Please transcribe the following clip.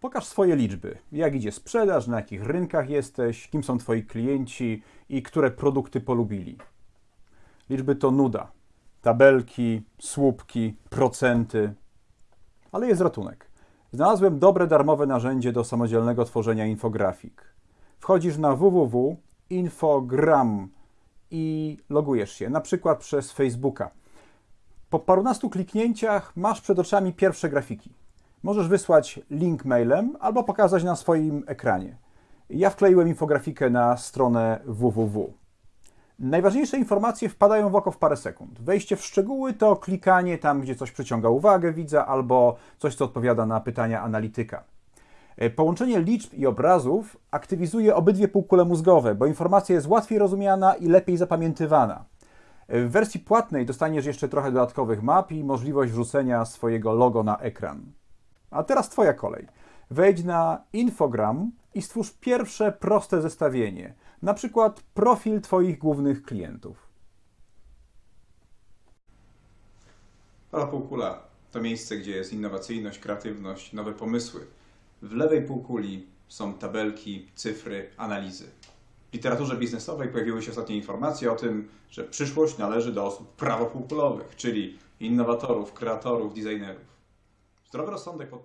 Pokaż swoje liczby. Jak idzie sprzedaż, na jakich rynkach jesteś, kim są twoi klienci i które produkty polubili. Liczby to nuda. Tabelki, słupki, procenty. Ale jest ratunek. Znalazłem dobre darmowe narzędzie do samodzielnego tworzenia infografik. Wchodzisz na www.infogram i logujesz się, na przykład przez Facebooka. Po parunastu kliknięciach masz przed oczami pierwsze grafiki. Możesz wysłać link mailem albo pokazać na swoim ekranie. Ja wkleiłem infografikę na stronę www. Najważniejsze informacje wpadają w oko w parę sekund. Wejście w szczegóły to klikanie tam, gdzie coś przyciąga uwagę widza, albo coś, co odpowiada na pytania analityka. E, Połączenie liczb i obrazów aktywizuje obydwie półkule mózgowe, bo informacja jest łatwiej rozumiana i lepiej zapamiętywana. E, W wersji płatnej dostaniesz jeszcze trochę dodatkowych map i możliwość wrzucenia swojego logo na ekran. A teraz Twoja kolej. Wejdź na Infogram i stwórz pierwsze proste zestawienie, na przykład profil Twoich głównych klientów. Prawa półkula to miejsce, gdzie jest innowacyjność, kreatywność, nowe pomysły. W lewej półkuli są tabelki, cyfry, analizy. W literaturze biznesowej pojawiły się ostatnie informacje o tym, że przyszłość należy do osób prawopółkulowych, czyli innowatorów, kreatorów, designerów. Zdrowy rozsądek podpowiada.